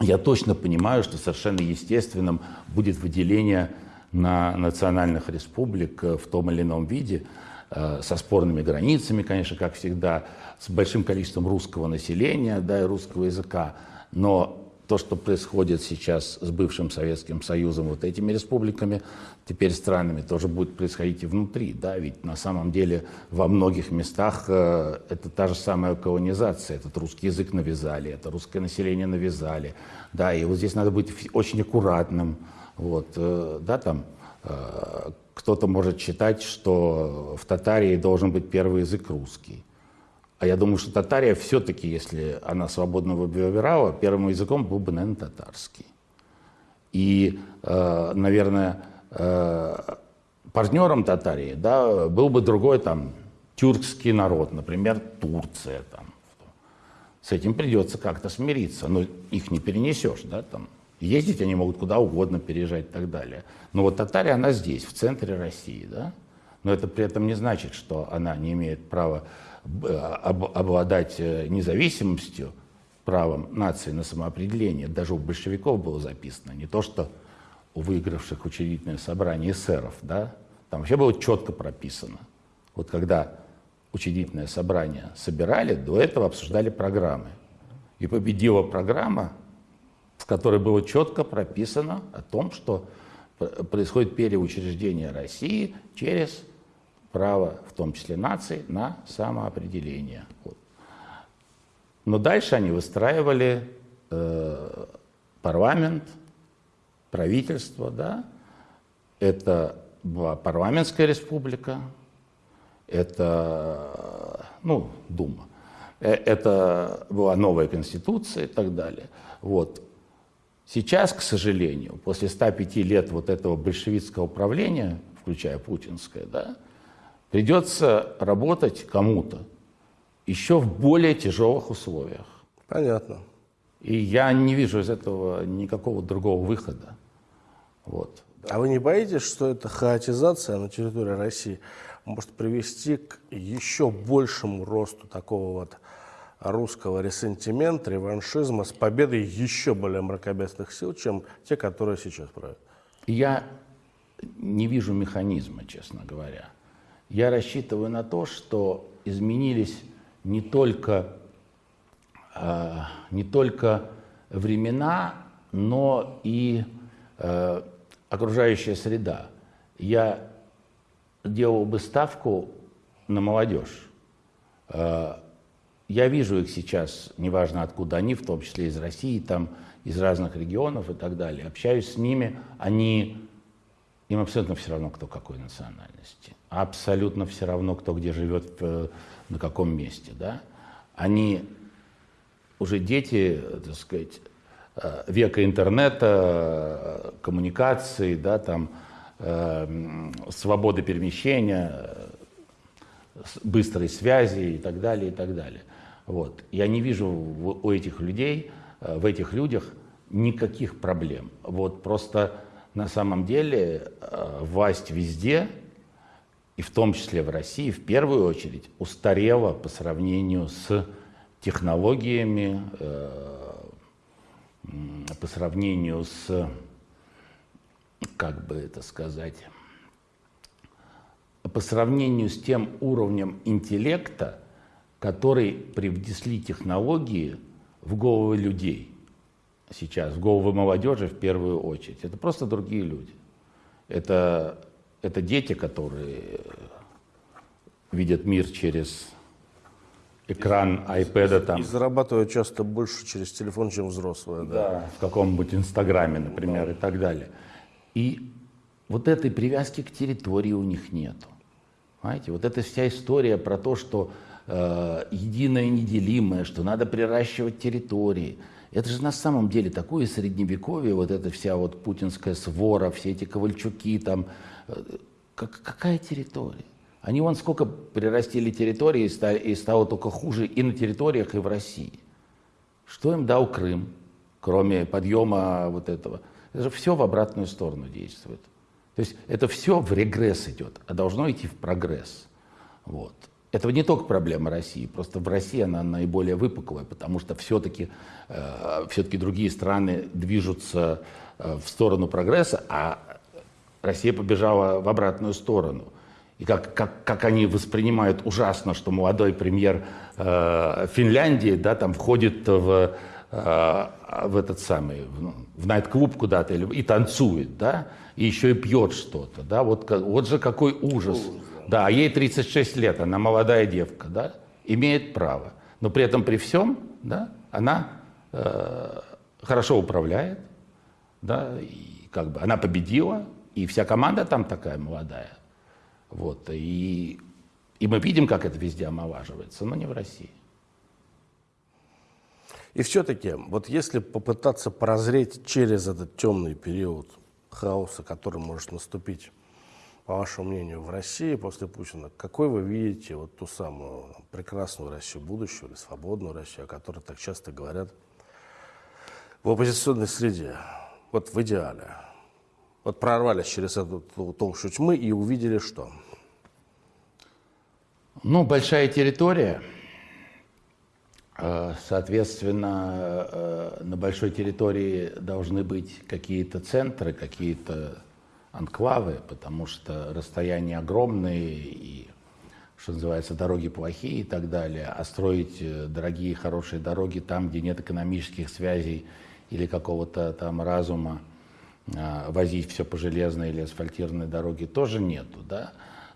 Я точно понимаю, что совершенно естественным будет выделение на национальных республик в том или ином виде, э, со спорными границами, конечно, как всегда, с большим количеством русского населения да, и русского языка. Но то, что происходит сейчас с бывшим Советским Союзом, вот этими республиками, теперь странами, тоже будет происходить и внутри. Да? Ведь на самом деле во многих местах э, это та же самая колонизация. Этот русский язык навязали, это русское население навязали. Да? И вот здесь надо быть очень аккуратным. Вот, э, да, там, э, кто-то может считать, что в Татарии должен быть первый язык русский. А я думаю, что татария все-таки, если она свободно выбирала, первым языком был бы, наверное, татарский. И, э, наверное, э, партнером Татарии да, был бы другой там тюркский народ, например, Турция. Там. С этим придется как-то смириться, но их не перенесешь. Да, там. Ездить они могут куда угодно, переезжать и так далее. Но вот Татария, она здесь, в центре России. Да? Но это при этом не значит, что она не имеет права обладать э, независимостью, правом нации на самоопределение, даже у большевиков было записано, не то что у выигравших учредительное собрание эсеров, да, там вообще было четко прописано. Вот когда учредительное собрание собирали, до этого обсуждали программы. И победила программа, в которой было четко прописано о том, что происходит переучреждение России через право, в том числе наций, на самоопределение. Вот. Но дальше они выстраивали э, парламент, правительство, да. Это была парламентская республика, это, ну, Дума. Э, это была новая конституция и так далее. Вот. Сейчас, к сожалению, после 105 лет вот этого большевистского правления, включая путинское, да, придется работать кому-то еще в более тяжелых условиях. Понятно. И я не вижу из этого никакого другого выхода. Вот. А вы не боитесь, что эта хаотизация на территории России может привести к еще большему росту такого вот русского ресентимента, реваншизма с победой еще более мракобесных сил, чем те, которые сейчас правят? Я не вижу механизма, честно говоря. Я рассчитываю на то, что изменились не только, э, не только времена, но и э, окружающая среда. Я делал бы ставку на молодежь. Э, я вижу их сейчас, неважно откуда они, в том числе из России, там, из разных регионов и так далее. Общаюсь с ними, они им абсолютно все равно, кто какой национальности. Абсолютно все равно, кто где живет, э, на каком месте. Да? Они уже дети, так сказать, э, века интернета, коммуникации, да, там, э, свободы перемещения, быстрой связи и так далее, и так далее. Вот. Я не вижу у этих людей, в этих людях никаких проблем. Вот просто на самом деле власть везде, и в том числе в России, в первую очередь, устарела по сравнению с технологиями, э, по сравнению с, как бы это сказать, по сравнению с тем уровнем интеллекта, который привнесли технологии в головы людей сейчас, в головы молодежи в первую очередь. Это просто другие люди. Это, это дети, которые видят мир через экран iPad. Там. И зарабатывают часто больше через телефон, чем взрослые. Да, да в каком-нибудь Инстаграме, например, да. и так далее. И вот этой привязки к территории у них нету. Понимаете, вот эта вся история про то, что э, единое неделимое, что надо приращивать территории. Это же на самом деле такое средневековье, вот эта вся вот путинская свора, все эти ковальчуки там. Э, как, какая территория? Они вон сколько прирастили территории и, стали, и стало только хуже и на территориях, и в России. Что им дал Крым, кроме подъема вот этого? Это же все в обратную сторону действует. То есть это все в регресс идет, а должно идти в прогресс. Вот. Это не только проблема России, просто в России она наиболее выпуклая, потому что все-таки э, все другие страны движутся э, в сторону прогресса, а Россия побежала в обратную сторону – и как, как, как они воспринимают ужасно, что молодой премьер э, Финляндии да, там входит в, э, в этот самый, в, в найт-клуб куда-то и танцует, да, и еще и пьет что-то, да, вот, вот же какой ужас. ужас да. а ей 36 лет, она молодая девка, да, имеет право. Но при этом при всем, да, она э, хорошо управляет, да, и как бы она победила, и вся команда там такая молодая. Вот, и, и мы видим, как это везде омолаживается, но не в России. И все-таки, вот если попытаться прозреть через этот темный период хаоса, который может наступить, по вашему мнению, в России после Путина, какой вы видите вот ту самую прекрасную Россию будущего или свободную Россию, о которой так часто говорят в оппозиционной среде, вот в идеале? Вот прорвались через эту толщу тьмы и увидели что? Ну, большая территория. Э, соответственно, э, на большой территории должны быть какие-то центры, какие-то анклавы, потому что расстояния огромные и, что называется, дороги плохие и так далее. А строить э, дорогие, хорошие дороги там, где нет экономических связей или какого-то там разума, возить все по железной или асфальтированной дороге тоже нету, да.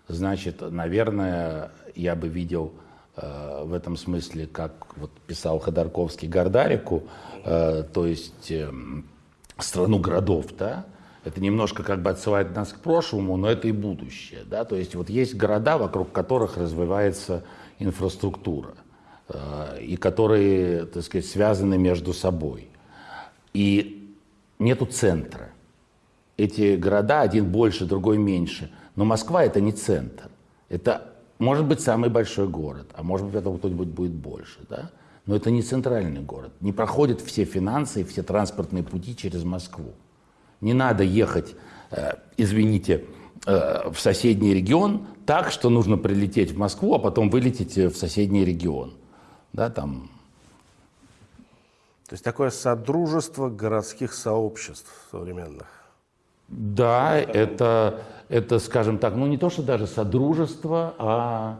Значит, наверное, я бы видел э, в этом смысле, как вот писал Ходорковский Гордарику, э, то есть э, страну городов, да, это немножко как бы отсылает нас к прошлому, но это и будущее, да, то есть вот есть города, вокруг которых развивается инфраструктура, э, и которые, так сказать, связаны между собой. И нету центра. Эти города, один больше, другой меньше. Но Москва это не центр. Это может быть самый большой город, а может быть этого кто-нибудь будет больше. Да? Но это не центральный город. Не проходят все финансы и все транспортные пути через Москву. Не надо ехать, э, извините, э, в соседний регион так, что нужно прилететь в Москву, а потом вылететь в соседний регион. Да, там то есть такое содружество городских сообществ современных. Да, это, это, скажем так, ну не то, что даже содружество, а,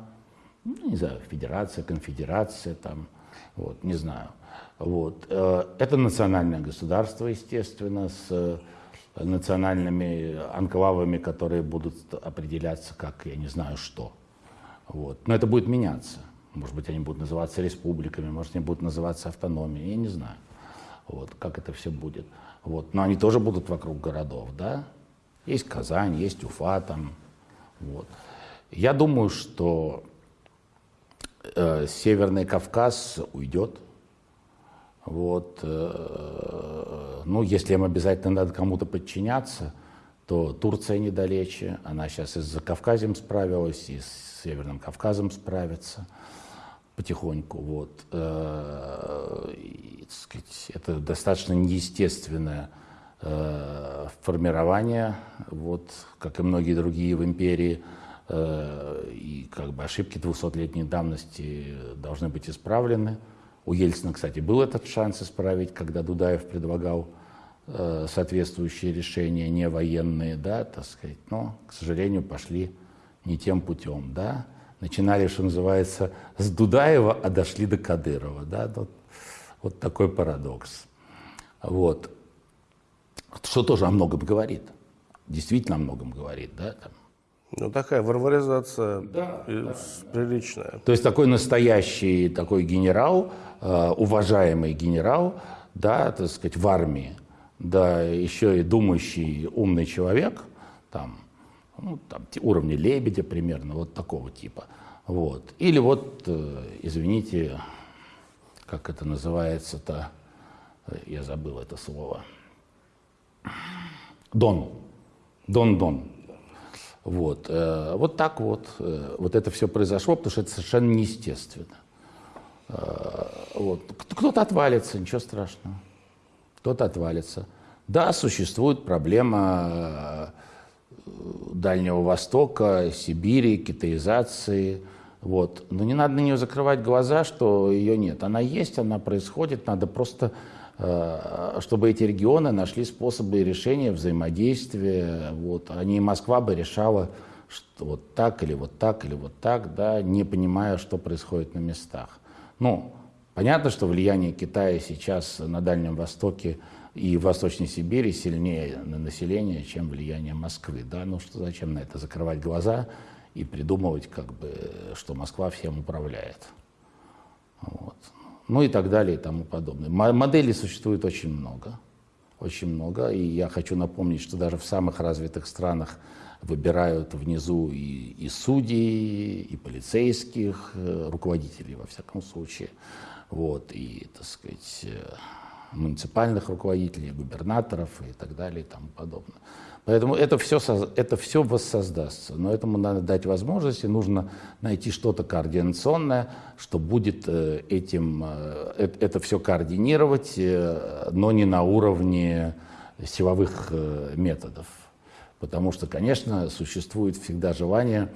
ну, не знаю, федерация, конфедерация, там, вот, не знаю. Вот. Э, это национальное государство, естественно, с э, национальными анклавами, которые будут определяться как, я не знаю, что. Вот. Но это будет меняться. Может быть, они будут называться республиками, может, они будут называться автономией, я не знаю, вот, как это все будет. Вот. Но они тоже будут вокруг городов, да? Есть Казань, есть Уфа там. Вот. Я думаю, что э, Северный Кавказ уйдет. Вот. Э, ну, если им обязательно надо кому-то подчиняться, то Турция недалече. Она сейчас и с Кавказем справилась, и с Северным Кавказом справится потихоньку. Вот. Э, так сказать, это достаточно неестественное э, формирование, вот, как и многие другие в империи. И как бы ошибки 200-летней давности должны быть исправлены. У Ельцина, кстати, был этот шанс исправить, когда Дудаев предлагал э, соответствующие решения, не военные, да, так сказать, но, к сожалению, пошли не тем путем, да. Начинали, что называется, с Дудаева, а дошли до Кадырова, да, вот, вот такой парадокс. Вот. Что тоже о многом говорит, действительно о многом говорит, да, там, ну, такая варваризация да, да, приличная. То есть такой настоящий такой генерал, э, уважаемый генерал, да, так сказать, в армии, да, еще и думающий умный человек, там, ну, там уровня Лебедя примерно, вот такого типа. Вот. Или вот, э, извините, как это называется-то, э, я забыл это слово. Дон. Дон-дон. Вот, э, вот так вот, э, вот это все произошло, потому что это совершенно неестественно. Э, вот. Кто-то отвалится, ничего страшного. Кто-то отвалится. Да, существует проблема Дальнего Востока, Сибири, китаизации. Вот. Но не надо на нее закрывать глаза, что ее нет. Она есть, она происходит, надо просто чтобы эти регионы нашли способы решения взаимодействия. Вот. А не Москва бы решала, что вот так или вот так или вот так, да, не понимая, что происходит на местах. Ну, понятно, что влияние Китая сейчас на Дальнем Востоке и в Восточной Сибири сильнее на население, чем влияние Москвы. Да? Ну что зачем на это закрывать глаза и придумывать, как бы, что Москва всем управляет. Вот ну и так далее и тому подобное. Моделей существует очень много, очень много, и я хочу напомнить, что даже в самых развитых странах выбирают внизу и, и судей, и полицейских, э, руководителей, во всяком случае, вот, и, так сказать, э, муниципальных руководителей, губернаторов и так далее и тому подобное. Поэтому это все, это все воссоздастся. Но этому надо дать возможность, и нужно найти что-то координационное, что будет э, этим, э, это все координировать, э, но не на уровне силовых методов. Потому что, конечно, существует всегда желание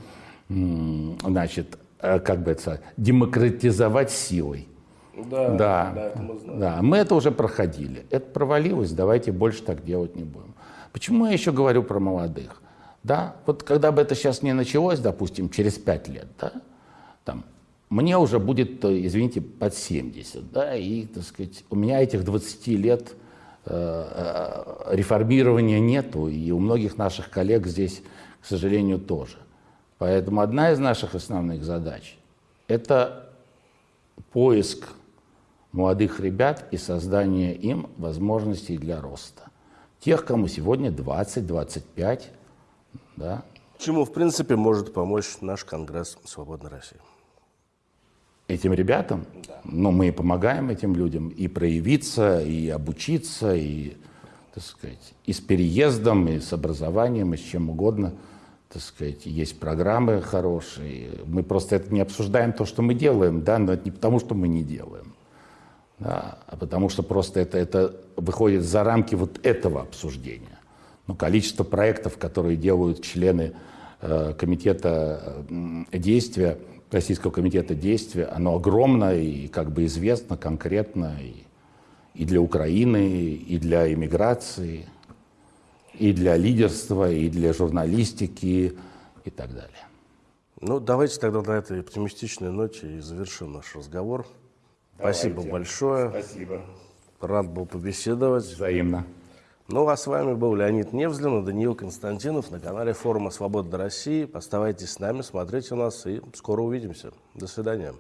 значит, как бы это, демократизовать силой. Да, да, да, это мы знаем. да, мы это уже проходили. Это провалилось, давайте больше так делать не будем. Почему я еще говорю про молодых? Да, вот когда бы это сейчас не началось, допустим, через пять лет, да, там, мне уже будет, извините, под 70, да, и, так сказать, у меня этих 20 лет э, э, реформирования нету, и у многих наших коллег здесь, к сожалению, тоже. Поэтому одна из наших основных задач – это поиск молодых ребят и создание им возможностей для роста тех, кому сегодня 20-25. Да. Чему, в принципе, может помочь наш Конгресс «Свободной России»? Этим ребятам, да. ну, мы помогаем этим людям и проявиться, и обучиться, и, так сказать, и с переездом, и с образованием, и с чем угодно. Так сказать, есть программы хорошие. Мы просто это не обсуждаем то, что мы делаем, да, но это не потому, что мы не делаем да, а потому что просто это, это выходит за рамки вот этого обсуждения. Но количество проектов, которые делают члены э, комитета э, действия, Российского комитета действия, оно огромное и как бы известно конкретно и, и для Украины, и для иммиграции, и для лидерства, и для журналистики и так далее. Ну, давайте тогда на этой оптимистичной ноте и завершим наш разговор. Спасибо большое. Спасибо. Рад был побеседовать. Взаимно. Ну, а с вами был Леонид Невзлин и Даниил Константинов на канале форума «Свобода России». Оставайтесь с нами, смотрите нас и скоро увидимся. До свидания.